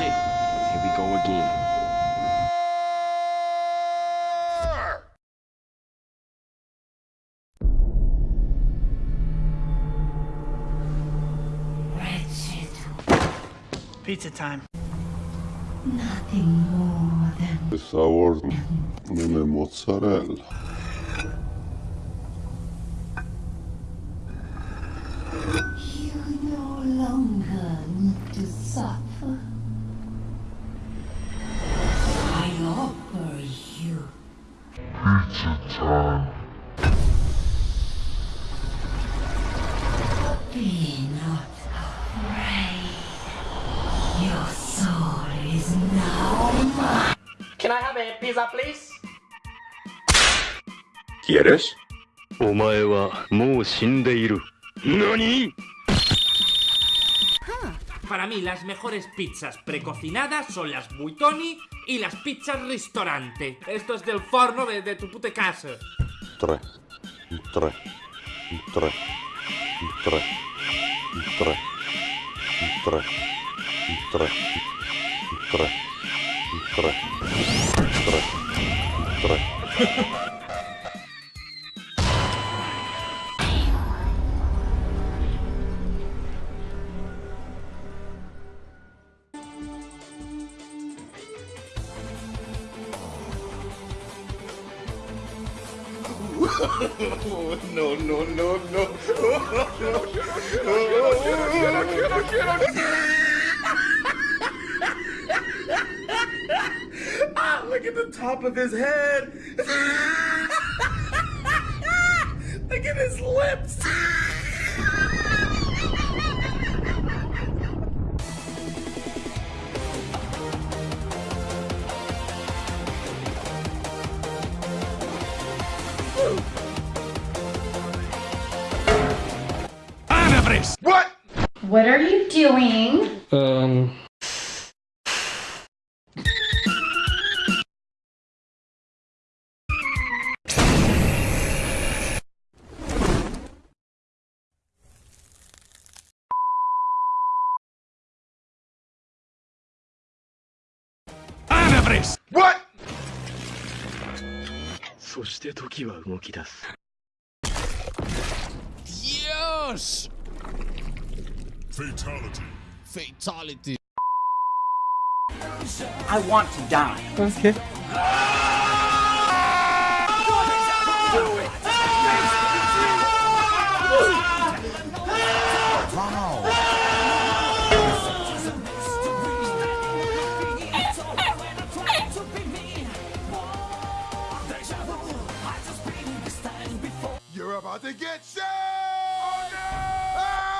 shit. Here we go again. Pizza time. Nothing more than Per favor, non è mozzarella. you no longer need to suffer. I offer you Be not afraid. Your soul is now mine. Can I have a pizza, please? ¿Quieres? お前はもう死んでいる。何 Para mí, las mejores pizzas precocinadas son las Buitoni y las pizzas Ristorante. Esto es del forno de, tu puta casa. No, no, no, no. Ah, look at the top of his head. look at his lips. What What are you doing? Um. What? そして時は動き出すよしフェイタリティフェイタリティ I want to die. Okay. About to get shot! Oh no!